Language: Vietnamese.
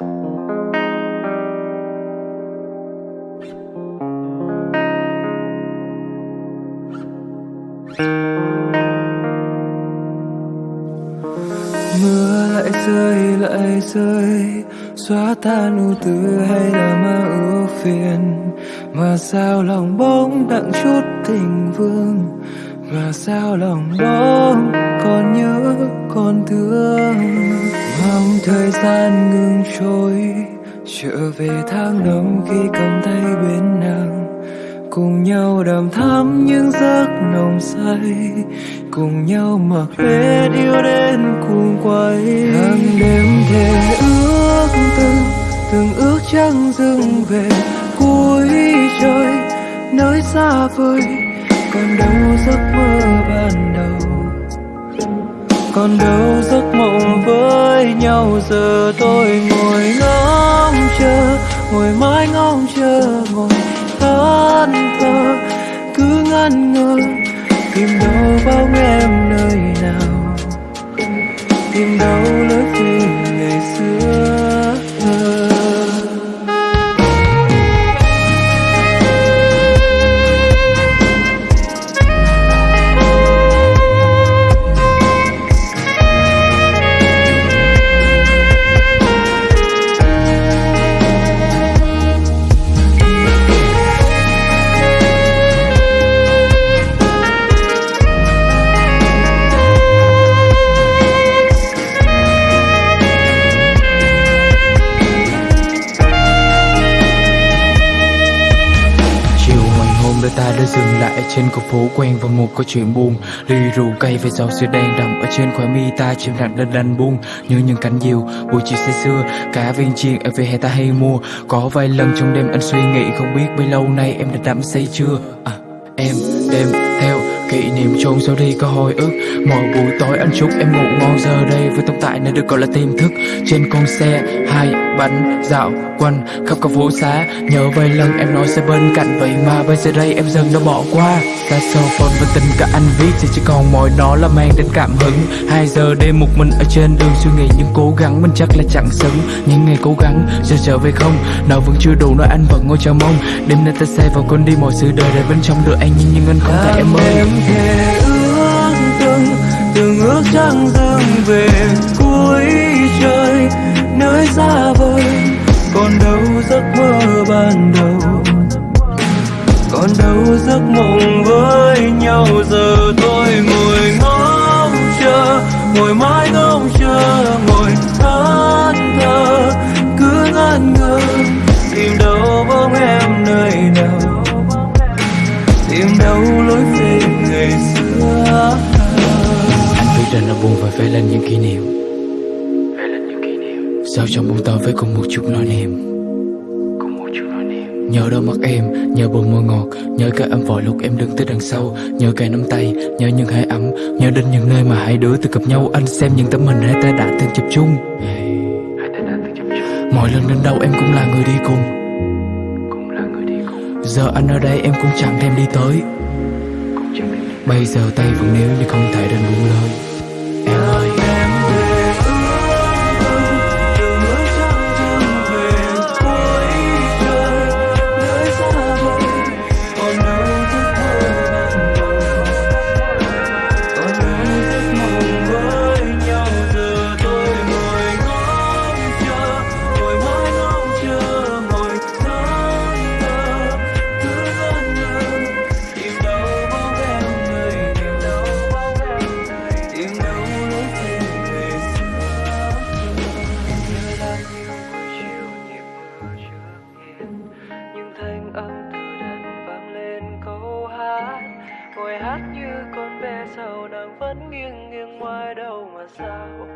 mưa lại rơi lại rơi, xóa tan ưu tư hay là mơ ưu phiền. Mà sao lòng bóng đặng chút tình vương? Mà sao lòng bóng còn nhớ còn thương? Trong thời gian ngừng trôi, trở về tháng năm khi cầm tay bên nàng. Cùng nhau đàm thắm những giấc nồng say, cùng nhau mặc hết yêu đến cùng quay. Hàng đêm thề ước từng từng ước trăng dừng về, cuối trời nơi xa vời. Còn đâu giấc mơ ban đầu? Còn đâu giấc mơ giờ tôi ngồi ngóng chờ, ngồi mãi ngóng chờ, ngồi thẫn thờ cứ ngăn ngơ, tìm đâu bóng em nơi nào. Tìm đâu lối về đôi ta đã dừng lại trên con phố quen và một câu chuyện buồn. Ly rượu cay và dầu sữa đen đậm ở trên khóe mi ta chìm nặng lên đành buông như những cánh diều. Buổi chiều say xưa cả viên chiên ở về hè ta hay mua. Có vài lần trong đêm anh suy nghĩ không biết bấy lâu nay em đã đắm say chưa? À, em đêm theo kỷ niệm chôn sâu đi có hồi ức. Mỗi buổi tối anh chúc em ngủ ngon giờ đây với tồn tại nơi được gọi là tiềm thức. Trên con xe, hai bánh dạo quanh khắp các phố xá. Nhớ vài lần em nói sẽ bên cạnh vậy mà bây giờ đây em dần đã bỏ qua. Saxophone và tình cả anh viết thì chỉ còn mỗi đó là mang đến cảm hứng. Hai giờ đêm một mình ở trên đường suy nghĩ những cố gắng, mình chắc là chẳng xứng. Những ngày cố gắng, giờ trở về không? Nào vẫn chưa đủ nói anh vẫn ngồi chờ mong. Đêm nay ta say vào con đi mọi sự đời để bên trong được anh. Nhưng nhưng anh không thể em ơi em thề ước từng từng ước trăng dâng về cuối trời. Nơi xa vời, còn đâu giấc mơ ban đầu. Còn đâu giấc mộng với nhau, giờ tôi ngồi ngóng chờ, ngồi mãi ngóng chờ, ngồi thẫn thờ cứ ngẩn ngơ tìm đâu bóng em nơi nào. Tìm đâu lối về ngày xưa Anh biết rằng nó buồn và vẽ lên những kỷ niệm. Vẽ lên những kỷ niệm Sao trong bóng tối với cùng một chút nỗi niềm? Một chút Nhớ đôi mắt em, nhớ bờ môi ngọt Nhớ cái âm vội lúc em đứng từ đằng sau Nhớ cái nắm tay, nhớ những hơi ấm Nhớ đến những nơi mà hai đứa từng gặp nhau. Anh xem những tấm hình hai ta đã từng chụp chung. Mỗi lần đến đâu em cũng là người đi cùng Cũng là người đi cùng. Giờ anh ở đây em cũng chẳng thèm đi tới. Bây giờ tay vẫn níu nhưng không thể đến buông lời. Ngồi hát như con bé sau nàng vẫn nghiêng nghiêng ngoài đâu mà sao?